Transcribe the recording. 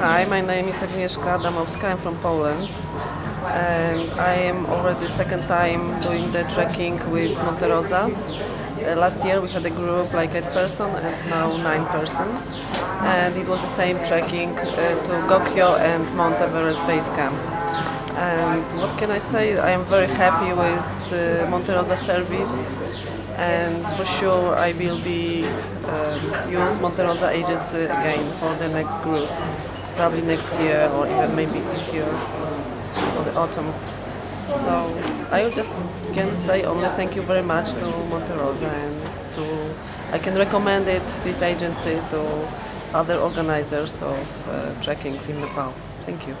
Hi, my name is Agnieszka Damowska. I'm from Poland, and I am already second time doing the trekking with Monte Rosa. Uh, last year we had a group like eight person, and now nine person, and it was the same trekking uh, to Gokyo and Mount Everest base camp. And what can I say? I am very happy with uh, Monte Rosa service and for sure I will be um, use Monte Rosa agency again for the next group, probably next year or even maybe this year or the autumn. So I just can say only thank you very much to Monte Rosa and to I can recommend it this agency to other organizers of uh, trekkings in Nepal. Thank you.